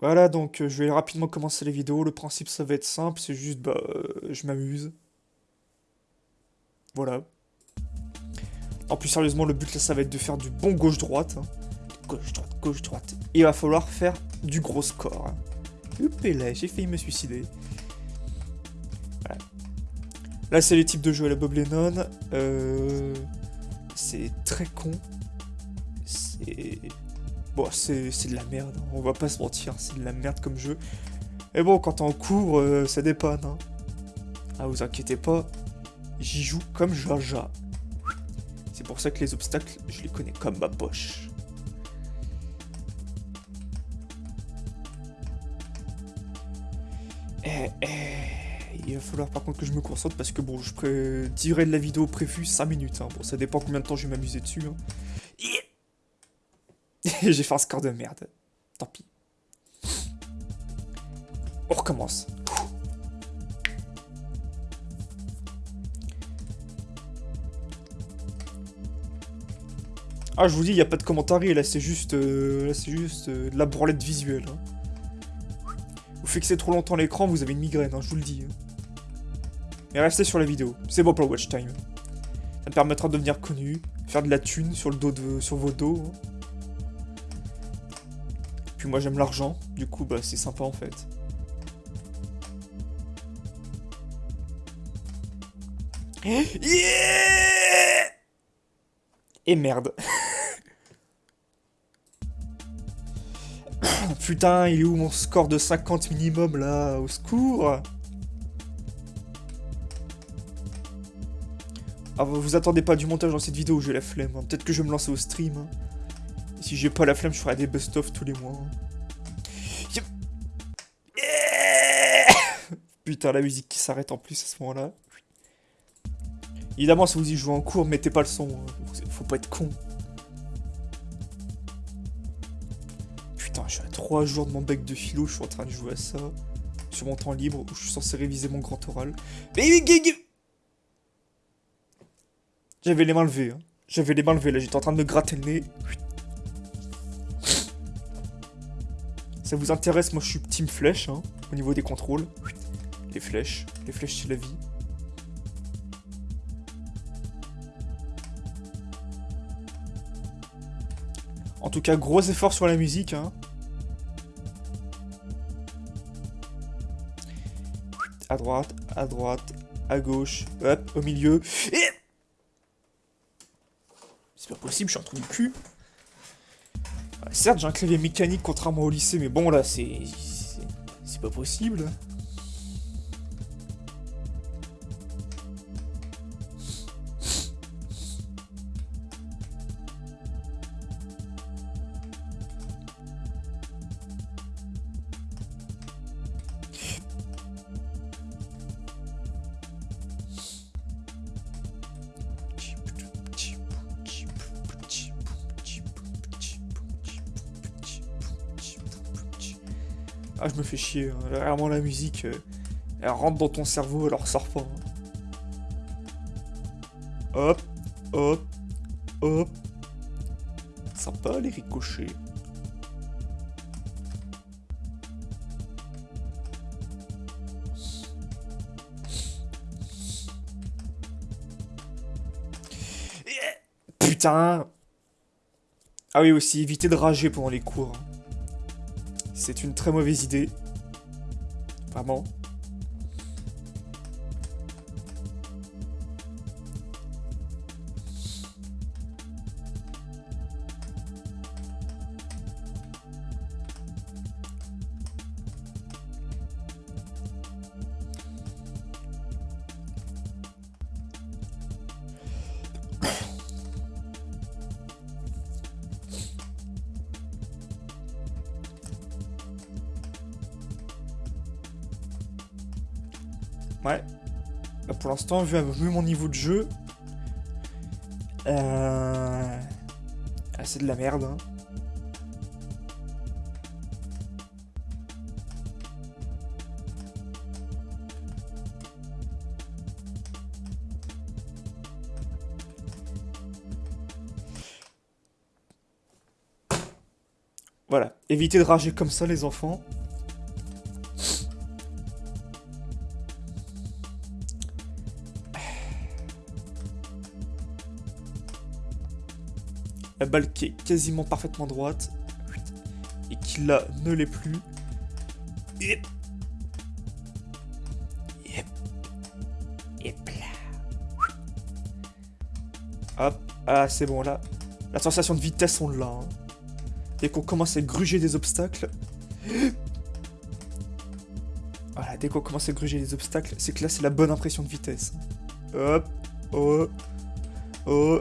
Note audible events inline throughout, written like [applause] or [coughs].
Voilà, donc euh, je vais rapidement commencer la vidéo. Le principe, ça va être simple, c'est juste, bah, euh, je m'amuse. Voilà. En plus, sérieusement, le but là, ça va être de faire du bon gauche-droite. hein. Gauche-droite, gauche-droite. Il va falloir faire du gros score. hein. là, j'ai failli me suicider. Voilà. Là, c'est les types de jeux à la Bob Lennon. Euh, C'est très con. C'est... Bon, c'est de la merde, hein. on va pas se mentir, c'est de la merde comme jeu. Et bon, quand t'es en cours, euh, ça dépanne. Hein. Ah, vous inquiétez pas, j'y joue comme Jaja. C'est pour ça que les obstacles, je les connais comme ma poche. Eh, eh, il va falloir par contre que je me concentre parce que bon, je dirai de la vidéo prévue 5 minutes. hein. Bon, ça dépend combien de temps je vais m'amuser dessus. hein. [laughs] J'ai fait un score de merde. Tant pis. On recommence. Ah, je vous dis, il n'y a pas de commentaires, là, c'est juste, euh, c'est juste euh, de la branlette visuelle. hein. Vous fixez trop longtemps l'écran, vous avez une migraine, hein, je vous le dis. hein. Mais restez sur la vidéo, c'est bon pour le watch time. Ça me permettra de devenir connu, faire de la thune sur le dos de, sur vos dos. Moi j'aime l'argent, du coup bah c'est sympa en fait. Yeah Et merde. [coughs] Putain, il est où mon score de 50 minimum là Au secours? Ah, vous attendez pas du montage dans cette vidéo, j'ai la flemme. hein. Peut-être que je vais me lancer au stream. Si j'ai pas la flemme, je ferai des best-of tous les mois. Putain, la musique qui s'arrête en plus à ce moment-là. Évidemment, si vous y jouez en cours, mettez pas le son. hein. Faut pas être con. Putain, je suis à 3 jours de mon bec de philo, je suis en train de jouer à ça. Sur mon temps libre, où je suis censé réviser mon grand oral. J'avais les mains levées. hein. J'avais les mains levées, là, j'étais en train de me gratter le nez. Ça vous intéresse, moi je suis team flèche, hein, au niveau des contrôles. Les flèches, les flèches c'est la vie. En tout cas, gros effort sur la musique, hein. À droite, à droite, à gauche, hop, au milieu. C'est pas possible, je suis en trou du cul. Certes, j'ai un clavier mécanique contrairement au lycée, mais bon, là, c'est- C'est pas possible. Ah, je me fais chier. hein. Vraiment, la musique, euh, elle rentre dans ton cerveau, elle ressort pas. hein. Hop, hop, hop. Sympa, les ricochets. Putain Ah oui, aussi, évitez de rager pendant les cours. C'est une très mauvaise idée. Vraiment. Ouais. Bah, pour l'instant, vu, vu mon niveau de jeu... Euh... c'est de la merde. hein. Voilà, évitez de rager comme ça les enfants. La balle qui est quasiment parfaitement droite. Et qui là ne l'est plus. Yep. Yep là. Hop. Ah c'est bon là. La sensation de vitesse on l'a. Hein. Dès qu'on commence à gruger des obstacles. Voilà, dès qu'on commence à gruger des obstacles, c'est que là c'est la bonne impression de vitesse. Hop. Oh. Oh.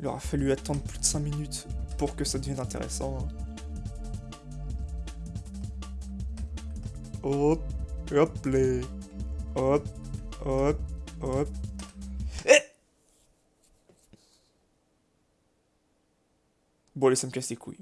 Il aura fallu attendre plus de 5 minutes pour que ça devienne intéressant. Hop, hop, les... Hop, hop, hop. Eh bon, allez, ça me casse les couilles.